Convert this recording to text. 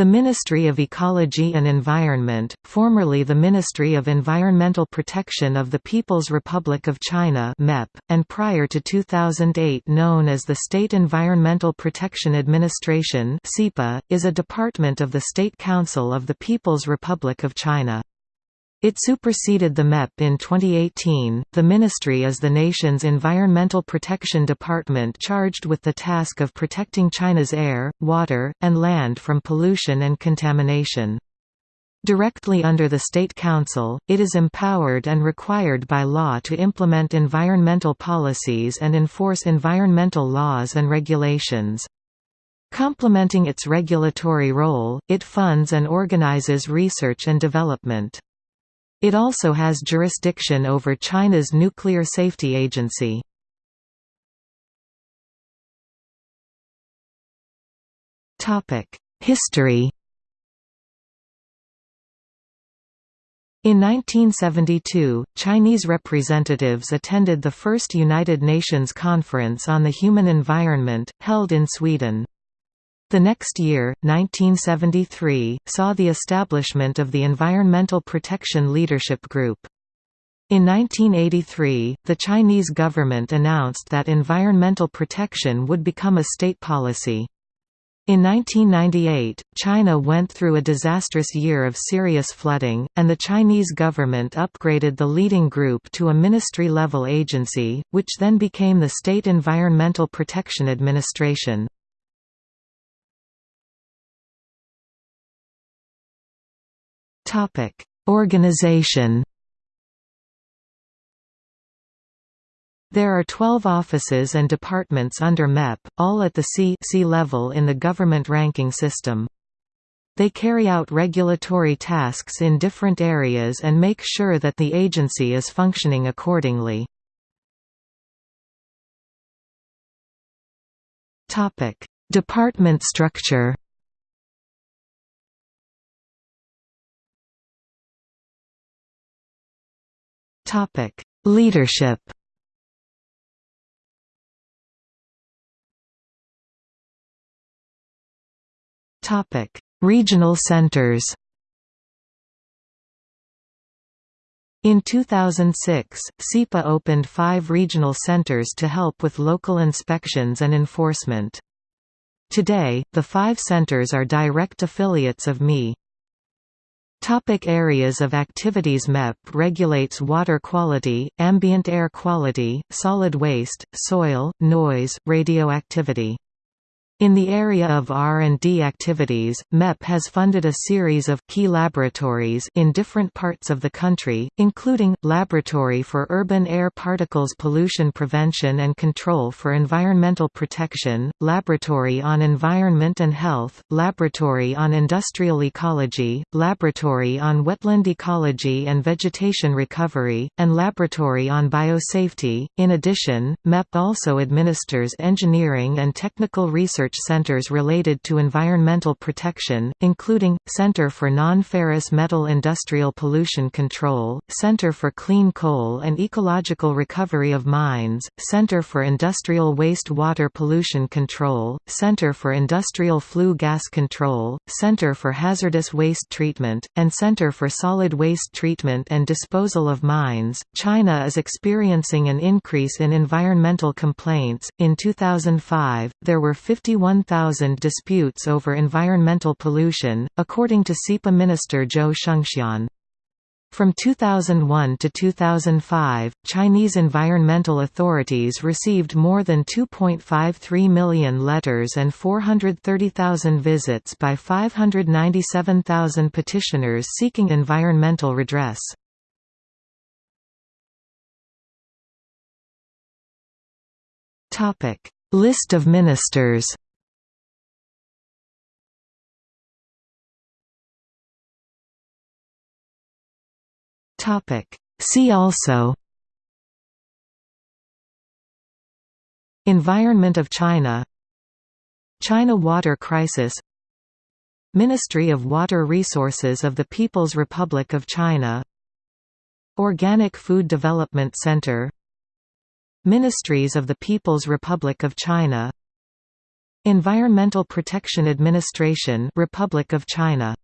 The Ministry of Ecology and Environment, formerly the Ministry of Environmental Protection of the People's Republic of China (MEP), and prior to 2008 known as the State Environmental Protection Administration is a department of the State Council of the People's Republic of China. It superseded the MEP in 2018. The ministry is the nation's environmental protection department charged with the task of protecting China's air, water, and land from pollution and contamination. Directly under the State Council, it is empowered and required by law to implement environmental policies and enforce environmental laws and regulations. Complementing its regulatory role, it funds and organizes research and development. It also has jurisdiction over China's Nuclear Safety Agency. History In 1972, Chinese representatives attended the first United Nations Conference on the Human Environment, held in Sweden. The next year, 1973, saw the establishment of the Environmental Protection Leadership Group. In 1983, the Chinese government announced that environmental protection would become a state policy. In 1998, China went through a disastrous year of serious flooding, and the Chinese government upgraded the leading group to a ministry-level agency, which then became the State Environmental Protection Administration. Topic: Organization. There are 12 offices and departments under MEP, all at the C, C level in the government ranking system. They carry out regulatory tasks in different areas and make sure that the agency is functioning accordingly. Department structure Topic: Leadership. Topic: Regional centers. In 2006, SEPA opened five regional centers to help with local inspections and enforcement. Today, the five centers are direct affiliates of ME. Topic areas of activities MEP regulates water quality, ambient air quality, solid waste, soil, noise, radioactivity. In the area of R&D activities, MEP has funded a series of key laboratories in different parts of the country, including, Laboratory for Urban Air Particles Pollution Prevention and Control for Environmental Protection, Laboratory on Environment and Health, Laboratory on Industrial Ecology, Laboratory on Wetland Ecology and Vegetation Recovery, and Laboratory on Biosafety. In addition, MEP also administers engineering and technical research research centers related to environmental protection, including, Center for Non-Ferrous Metal Industrial Pollution Control, Center for Clean Coal and Ecological Recovery of Mines, Center for Industrial Waste Water Pollution Control, Center for Industrial Flue Gas Control, Center for Hazardous Waste Treatment, and Center for Solid Waste Treatment and Disposal of Mines. China is experiencing an increase in environmental complaints. In 2005, there were 51 1,000 disputes over environmental pollution, according to SEPA Minister Zhou Shengxian. From 2001 to 2005, Chinese environmental authorities received more than 2.53 million letters and 430,000 visits by 597,000 petitioners seeking environmental redress. List of ministers Topic. See also Environment of China China water crisis Ministry of Water Resources of the People's Republic of China Organic Food Development Center Ministries of the People's Republic of China Environmental Protection Administration Republic of China